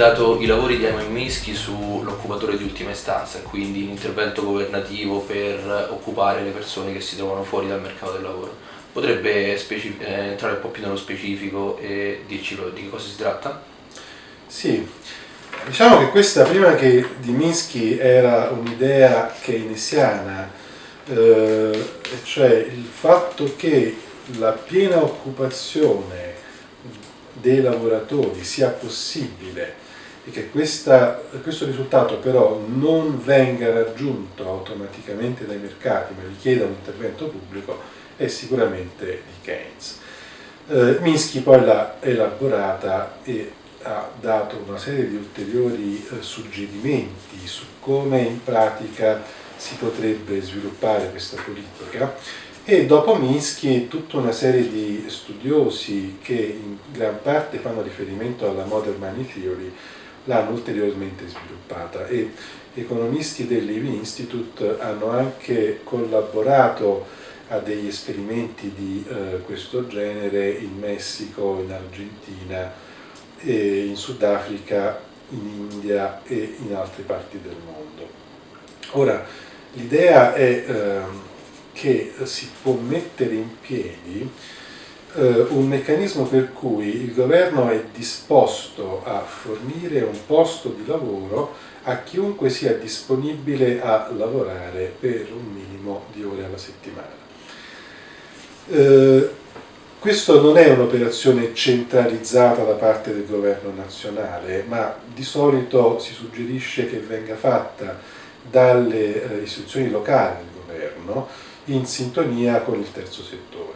citato i lavori di Ayman Mischi sull'occupatore di ultima istanza, quindi l'intervento governativo per occupare le persone che si trovano fuori dal mercato del lavoro. Potrebbe eh, entrare un po' più nello specifico e dirci di cosa si tratta? Sì, diciamo che questa prima che di Minsky era un'idea keynesiana, eh, cioè il fatto che la piena occupazione dei lavoratori sia possibile e che questa, questo risultato però non venga raggiunto automaticamente dai mercati ma richieda un intervento pubblico è sicuramente di Keynes. Eh, Minsky poi l'ha elaborata e ha dato una serie di ulteriori eh, suggerimenti su come in pratica si potrebbe sviluppare questa politica e dopo Minsky tutta una serie di studiosi che in gran parte fanno riferimento alla Modern Money Theory l'hanno ulteriormente sviluppata e economisti del Levy Institute hanno anche collaborato a degli esperimenti di eh, questo genere in Messico, in Argentina, in Sudafrica, in India e in altre parti del mondo. Ora, l'idea è eh, che si può mettere in piedi eh, un meccanismo per cui il governo è disposto a fornire un posto di lavoro a chiunque sia disponibile a lavorare per un minimo di ore alla settimana. Eh, questo non è un'operazione centralizzata da parte del governo nazionale, ma di solito si suggerisce che venga fatta dalle eh, istituzioni locali del governo, in sintonia con il terzo settore.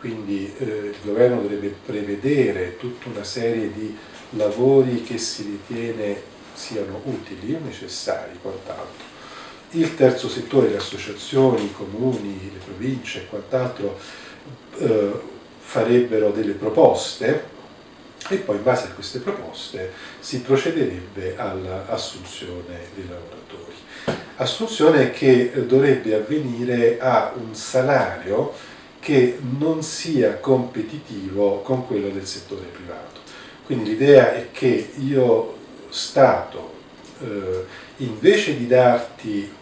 Quindi eh, il governo dovrebbe prevedere tutta una serie di lavori che si ritiene siano utili, necessari, quant'altro. Il terzo settore, le associazioni, i comuni, le province e quant'altro eh, farebbero delle proposte e poi in base a queste proposte si procederebbe all'assunzione dei lavoratori assunzione che dovrebbe avvenire a un salario che non sia competitivo con quello del settore privato. Quindi l'idea è che io, Stato, eh, invece di darti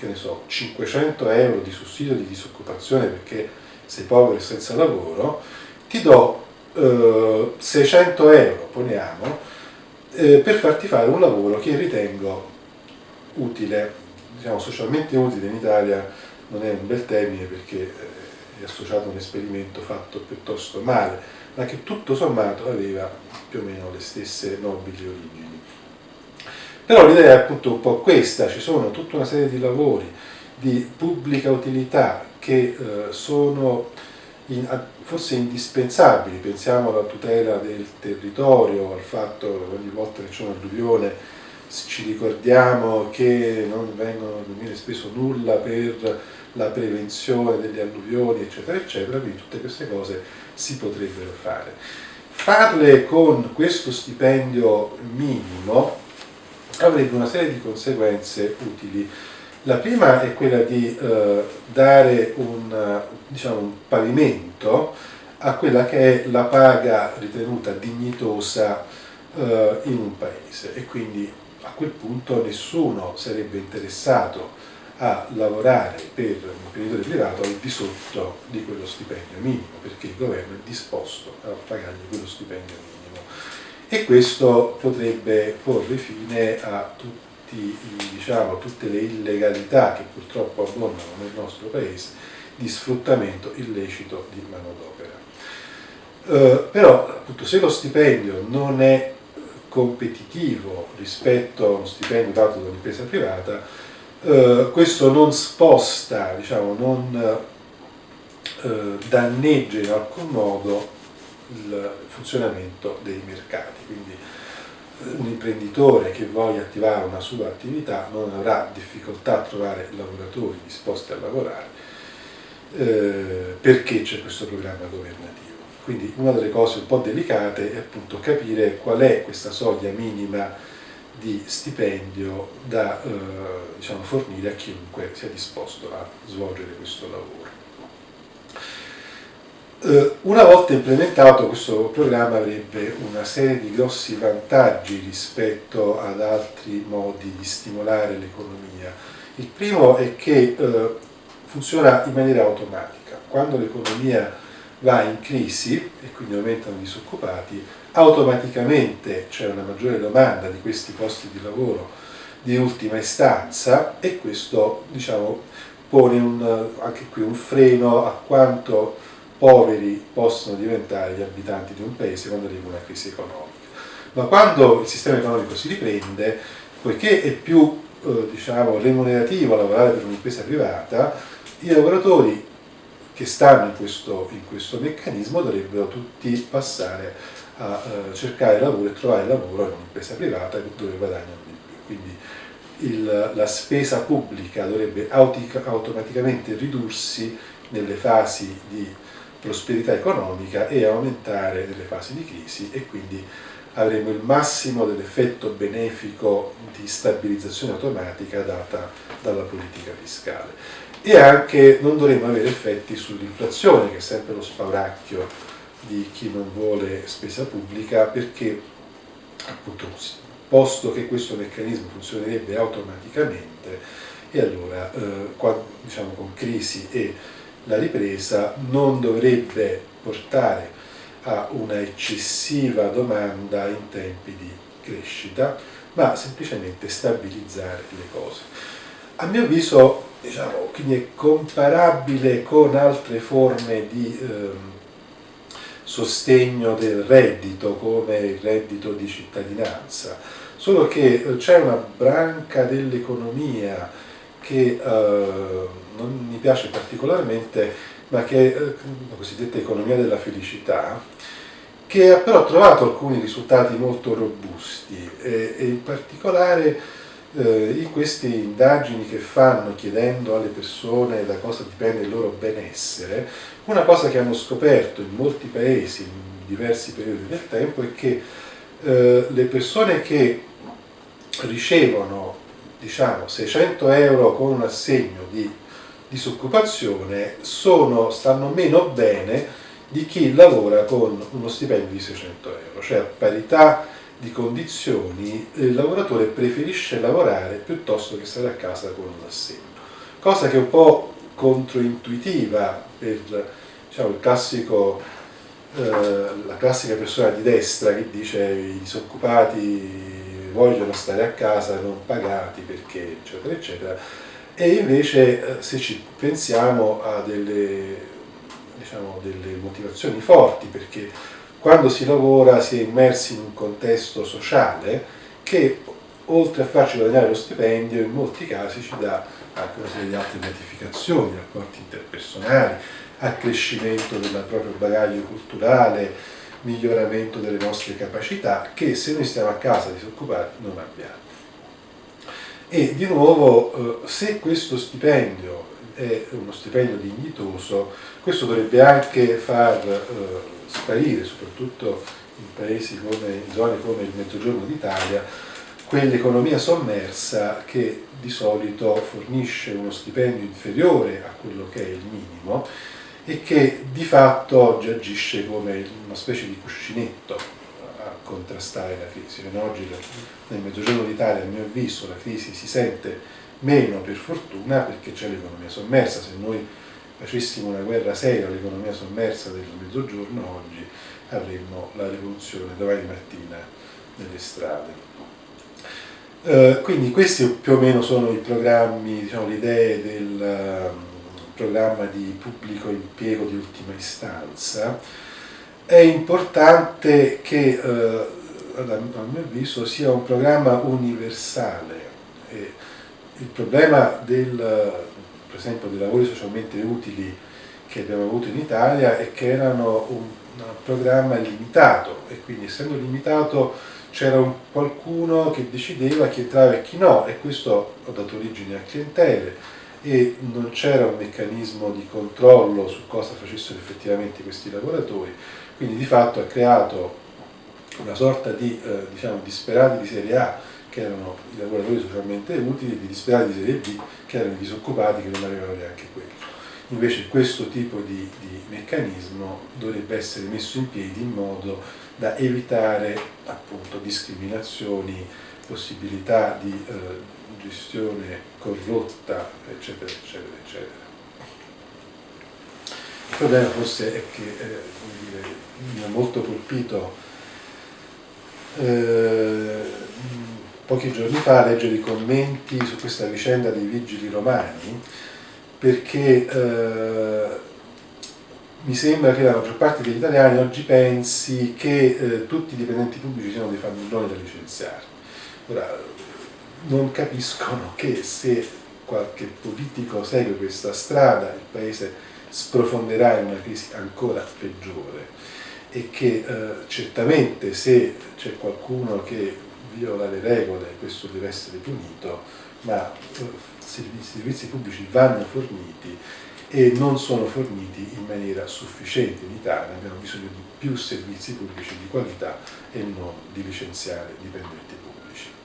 che ne so, 500 euro di sussidio di disoccupazione perché sei povero e senza lavoro, ti do eh, 600 euro, poniamo, eh, per farti fare un lavoro che ritengo utile, diciamo socialmente utile in Italia non è un bel termine perché eh, è associato a un esperimento fatto piuttosto male, ma che tutto sommato aveva più o meno le stesse nobili origini. Però l'idea è appunto un po' questa, ci sono tutta una serie di lavori di pubblica utilità che eh, sono in, forse indispensabili, pensiamo alla tutela del territorio, al fatto che ogni volta che c'è un'alluvione ci ricordiamo che non, vengono, non viene speso nulla per la prevenzione delle alluvioni, eccetera, eccetera, quindi tutte queste cose si potrebbero fare. Farle con questo stipendio minimo avrebbe una serie di conseguenze utili. La prima è quella di eh, dare un, diciamo, un pavimento a quella che è la paga ritenuta dignitosa eh, in un paese e quindi a quel punto nessuno sarebbe interessato a lavorare per un imprenditore privato al di sotto di quello stipendio minimo, perché il governo è disposto a pagargli quello stipendio minimo. E questo potrebbe porre fine a tutti, diciamo, tutte le illegalità che purtroppo abbondano nel nostro paese di sfruttamento illecito di manodopera. Eh, però appunto se lo stipendio non è competitivo rispetto a uno stipendio dato da un'impresa privata, eh, questo non sposta, diciamo, non eh, danneggia in alcun modo il funzionamento dei mercati. Quindi eh, un imprenditore che voglia attivare una sua attività non avrà difficoltà a trovare lavoratori disposti a lavorare eh, perché c'è questo programma governativo. Quindi una delle cose un po' delicate è appunto capire qual è questa soglia minima di stipendio da eh, diciamo, fornire a chiunque sia disposto a svolgere questo lavoro. Eh, una volta implementato questo programma avrebbe una serie di grossi vantaggi rispetto ad altri modi di stimolare l'economia. Il primo è che eh, funziona in maniera automatica. Quando l'economia va in crisi e quindi aumentano i disoccupati, automaticamente c'è una maggiore domanda di questi posti di lavoro di ultima istanza e questo diciamo, pone un, anche qui un freno a quanto poveri possono diventare gli abitanti di un paese quando arriva una crisi economica. Ma quando il sistema economico si riprende, poiché è più eh, diciamo, remunerativo lavorare per un'impresa privata, i lavoratori che stanno in questo, in questo meccanismo dovrebbero tutti passare a eh, cercare lavoro e trovare lavoro in un'impresa privata dove guadagnano di più. Quindi il, la spesa pubblica dovrebbe automaticamente ridursi nelle fasi di prosperità economica e aumentare nelle fasi di crisi e quindi avremo il massimo dell'effetto benefico di stabilizzazione automatica data dalla politica fiscale e anche non dovremo avere effetti sull'inflazione che è sempre lo spauracchio di chi non vuole spesa pubblica perché appunto posto che questo meccanismo funzionerebbe automaticamente e allora eh, qua, diciamo con crisi e la ripresa non dovrebbe portare a una eccessiva domanda in tempi di crescita, ma semplicemente stabilizzare le cose. A mio avviso, diciamo, quindi è comparabile con altre forme di ehm, sostegno del reddito, come il reddito di cittadinanza, solo che eh, c'è una branca dell'economia che eh, non mi piace particolarmente, ma che è eh, la cosiddetta economia della felicità, che ha però trovato alcuni risultati molto robusti e, e in particolare eh, in queste indagini che fanno chiedendo alle persone da cosa dipende il loro benessere, una cosa che hanno scoperto in molti paesi in diversi periodi del tempo è che eh, le persone che ricevono diciamo 600 euro con un assegno di disoccupazione sono, stanno meno bene di chi lavora con uno stipendio di 600 euro, cioè a parità di condizioni il lavoratore preferisce lavorare piuttosto che stare a casa con un assegno, cosa che è un po' controintuitiva per diciamo, classico, eh, la classica persona di destra che dice i disoccupati vogliono stare a casa non pagati perché eccetera eccetera. E invece eh, se ci pensiamo a delle, diciamo, delle motivazioni forti perché quando si lavora si è immersi in un contesto sociale che oltre a farci guadagnare lo stipendio in molti casi ci dà anche una serie di altre gratificazioni, rapporti interpersonali, accrescimento del proprio bagaglio culturale, miglioramento delle nostre capacità che se noi stiamo a casa disoccupati non abbiamo. E di nuovo, eh, se questo stipendio è uno stipendio dignitoso, questo dovrebbe anche far eh, sparire, soprattutto in paesi come, in zone come il Mezzogiorno d'Italia, quell'economia sommersa che di solito fornisce uno stipendio inferiore a quello che è il minimo e che di fatto oggi agisce come una specie di cuscinetto a contrastare la crisi. Oggi nel Mezzogiorno d'Italia, a mio avviso, la crisi si sente meno per fortuna perché c'è l'economia sommersa, se noi facessimo una guerra seria all'economia sommersa del Mezzogiorno oggi avremmo la rivoluzione domani mattina nelle strade. Uh, quindi questi più o meno sono i programmi, diciamo, le idee del, programma di pubblico impiego di ultima istanza, è importante che, eh, a mio avviso, sia un programma universale. E il problema del, per esempio, dei lavori socialmente utili che abbiamo avuto in Italia è che erano un, un programma limitato. E quindi essendo limitato c'era qualcuno che decideva chi entrava e chi no e questo ha dato origine a clientele. E non c'era un meccanismo di controllo su cosa facessero effettivamente questi lavoratori, quindi di fatto ha creato una sorta di eh, diciamo, disperati di serie A che erano i lavoratori socialmente utili di disperati di serie B che erano i disoccupati che non avevano neanche quello. Invece questo tipo di, di meccanismo dovrebbe essere messo in piedi in modo da evitare appunto discriminazioni, possibilità di eh, gestione corrotta, eccetera, eccetera, eccetera. Il problema forse è che eh, dire, mi ha molto colpito eh, pochi giorni fa leggere i commenti su questa vicenda dei vigili romani perché eh, mi sembra che la maggior parte degli italiani oggi pensi che eh, tutti i dipendenti pubblici siano dei famiglioni da licenziare. Ora, non capiscono che se qualche politico segue questa strada il paese sprofonderà in una crisi ancora peggiore e che eh, certamente se c'è qualcuno che viola le regole questo deve essere punito, ma eh, i servizi pubblici vanno forniti e non sono forniti in maniera sufficiente in Italia, abbiamo bisogno di più servizi pubblici di qualità e non di licenziare dipendenti pubblici.